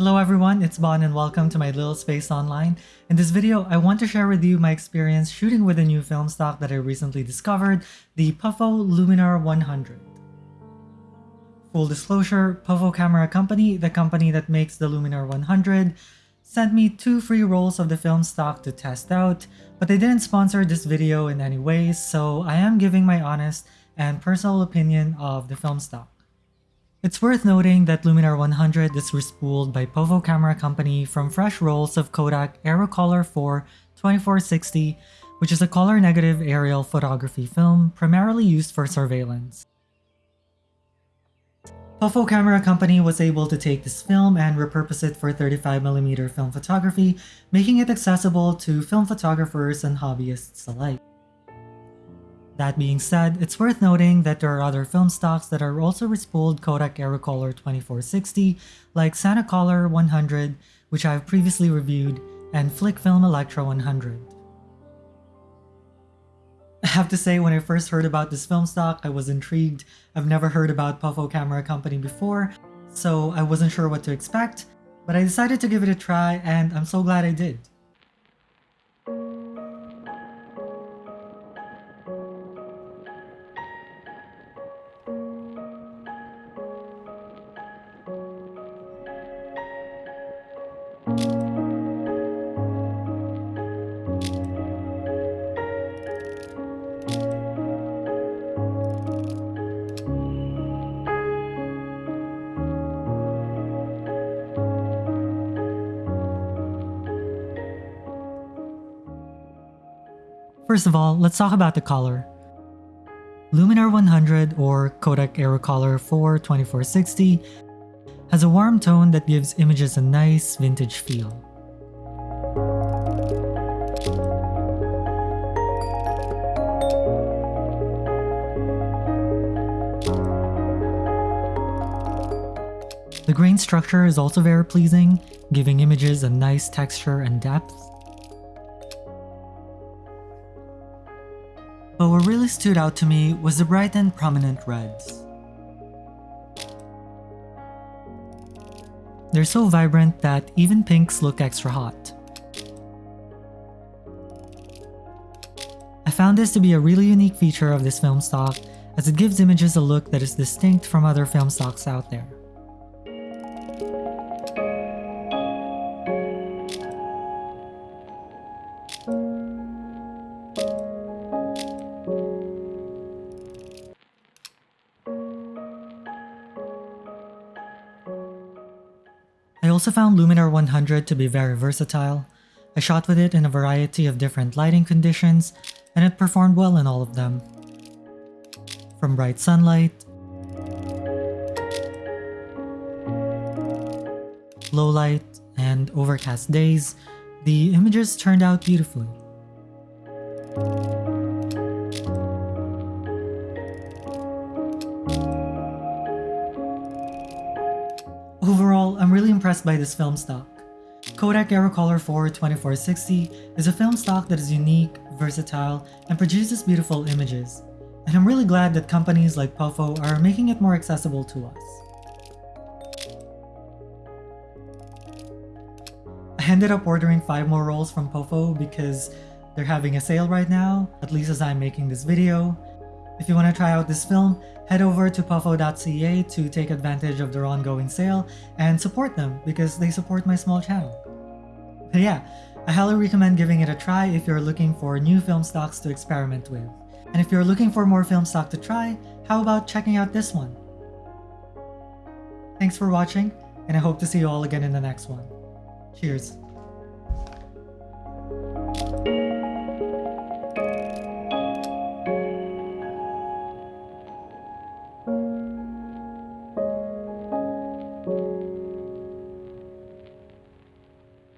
Hello everyone, it's Bon and welcome to my little space online. In this video, I want to share with you my experience shooting with a new film stock that I recently discovered, the Puffo Luminar 100. Full disclosure, Puffo Camera Company, the company that makes the Luminar 100, sent me two free rolls of the film stock to test out, but they didn't sponsor this video in any way, so I am giving my honest and personal opinion of the film stock. It's worth noting that Luminar 100 is respooled by Puffo Camera Company from fresh rolls of Kodak Aerocolor 4 2460, which is a color-negative aerial photography film primarily used for surveillance. Puffo Camera Company was able to take this film and repurpose it for 35mm film photography, making it accessible to film photographers and hobbyists alike. That being said, it's worth noting that there are other film stocks that are also respooled Kodak Aerocolor 2460, like Santa Color 100, which I've previously reviewed, and Flic Film Elektra 100. I have to say, when I first heard about this film stock, I was intrigued. I've never heard about Puffo Camera Company before, so I wasn't sure what to expect, but I decided to give it a try and I'm so glad I did. First of all, let's talk about the color. Luminar 100 or Kodak Aerocolor 4 2460 has a warm tone that gives images a nice vintage feel. The grain structure is also very pleasing, giving images a nice texture and depth. But what really stood out to me was the bright and prominent reds. They're so vibrant that even pinks look extra hot. I found this to be a really unique feature of this film stock as it gives images a look that is distinct from other film stocks out there. Also found Luminar 100 to be very versatile. I shot with it in a variety of different lighting conditions, and it performed well in all of them. From bright sunlight, low light, and overcast days, the images turned out beautifully. Impressed by this film stock. Kodak Aerocolor 4 2460 is a film stock that is unique, versatile, and produces beautiful images. And I'm really glad that companies like Puffo are making it more accessible to us. I ended up ordering 5 more rolls from Puffo because they're having a sale right now, at least as I'm making this video. If you want to try out this film, head over to puffo.ca to take advantage of their ongoing sale and support them because they support my small channel. But yeah, I highly recommend giving it a try if you're looking for new film stocks to experiment with. And if you're looking for more film stock to try, how about checking out this one? Thanks for watching, and I hope to see you all again in the next one. Cheers!